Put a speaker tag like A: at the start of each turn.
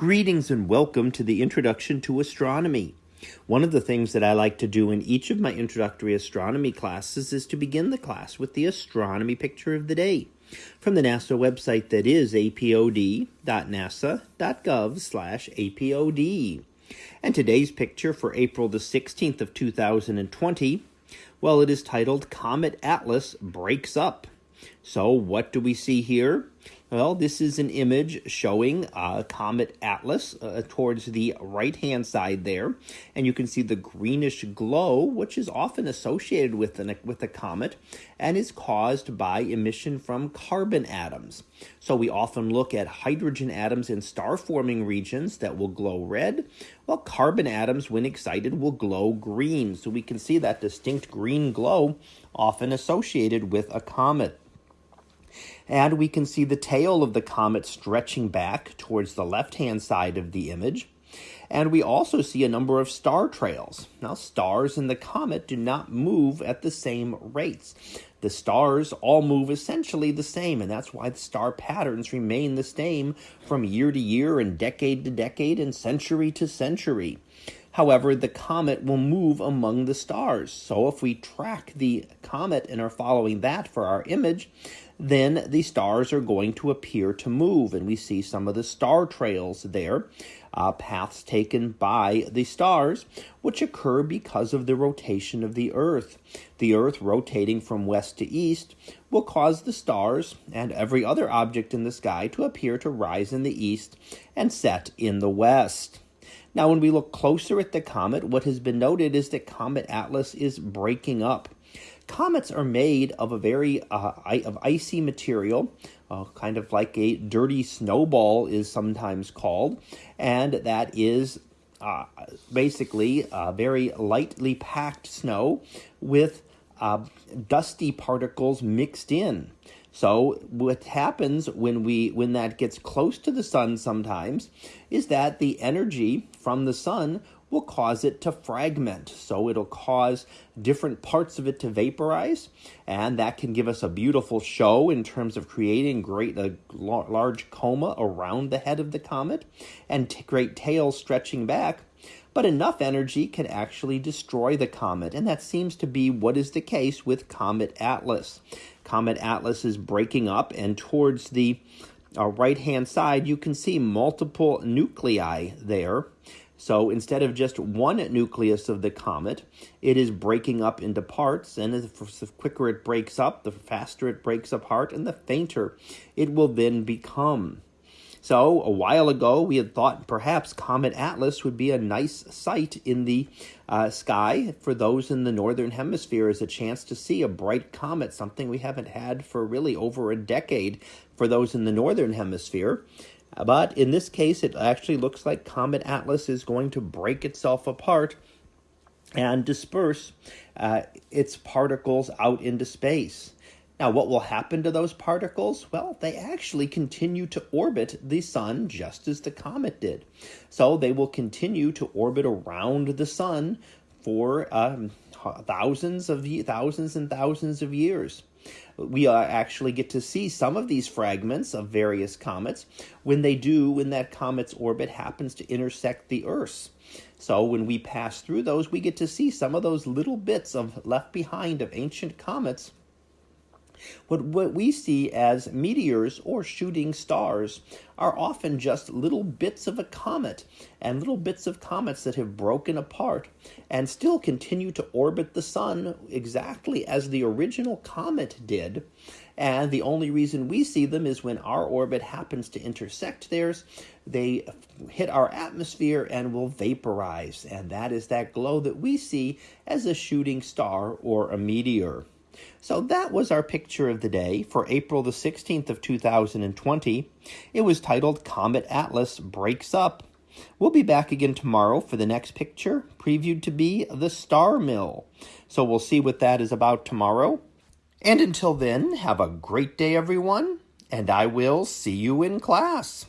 A: Greetings and welcome to the Introduction to Astronomy. One of the things that I like to do in each of my introductory astronomy classes is to begin the class with the astronomy picture of the day from the NASA website that is apod.nasa.gov apod. And today's picture for April the 16th of 2020, well, it is titled Comet Atlas Breaks Up. So what do we see here? Well, this is an image showing uh, Comet Atlas uh, towards the right-hand side there, and you can see the greenish glow, which is often associated with, an, with a comet, and is caused by emission from carbon atoms. So we often look at hydrogen atoms in star-forming regions that will glow red, while carbon atoms, when excited, will glow green. So we can see that distinct green glow often associated with a comet and we can see the tail of the comet stretching back towards the left-hand side of the image. And we also see a number of star trails. Now, stars in the comet do not move at the same rates. The stars all move essentially the same, and that's why the star patterns remain the same from year to year and decade to decade and century to century. However, the comet will move among the stars. So if we track the comet and are following that for our image, then the stars are going to appear to move. And we see some of the star trails there, uh, paths taken by the stars, which occur because of the rotation of the Earth. The Earth rotating from west to east will cause the stars and every other object in the sky to appear to rise in the east and set in the west. Now, when we look closer at the comet, what has been noted is that Comet Atlas is breaking up. Comets are made of a very uh, of icy material, uh, kind of like a dirty snowball is sometimes called, and that is uh, basically uh, very lightly packed snow with uh, dusty particles mixed in. So what happens when we when that gets close to the sun sometimes is that the energy from the sun will cause it to fragment. So it'll cause different parts of it to vaporize, and that can give us a beautiful show in terms of creating great uh, a large coma around the head of the comet and great tails stretching back but enough energy can actually destroy the comet, and that seems to be what is the case with Comet Atlas. Comet Atlas is breaking up, and towards the uh, right-hand side, you can see multiple nuclei there. So instead of just one nucleus of the comet, it is breaking up into parts, and the quicker it breaks up, the faster it breaks apart, and the fainter it will then become. So a while ago, we had thought perhaps Comet Atlas would be a nice sight in the uh, sky for those in the northern hemisphere as a chance to see a bright comet, something we haven't had for really over a decade for those in the northern hemisphere. But in this case, it actually looks like Comet Atlas is going to break itself apart and disperse uh, its particles out into space. Now, what will happen to those particles? Well, they actually continue to orbit the sun just as the comet did. So they will continue to orbit around the sun for um, thousands of thousands and thousands of years. We uh, actually get to see some of these fragments of various comets when they do, when that comet's orbit happens to intersect the Earth. So when we pass through those, we get to see some of those little bits of left behind of ancient comets what, what we see as meteors or shooting stars are often just little bits of a comet and little bits of comets that have broken apart and still continue to orbit the sun exactly as the original comet did. And the only reason we see them is when our orbit happens to intersect theirs, they hit our atmosphere and will vaporize. And that is that glow that we see as a shooting star or a meteor. So that was our picture of the day for April the 16th of 2020. It was titled Comet Atlas Breaks Up. We'll be back again tomorrow for the next picture, previewed to be the Star Mill. So we'll see what that is about tomorrow. And until then, have a great day, everyone, and I will see you in class.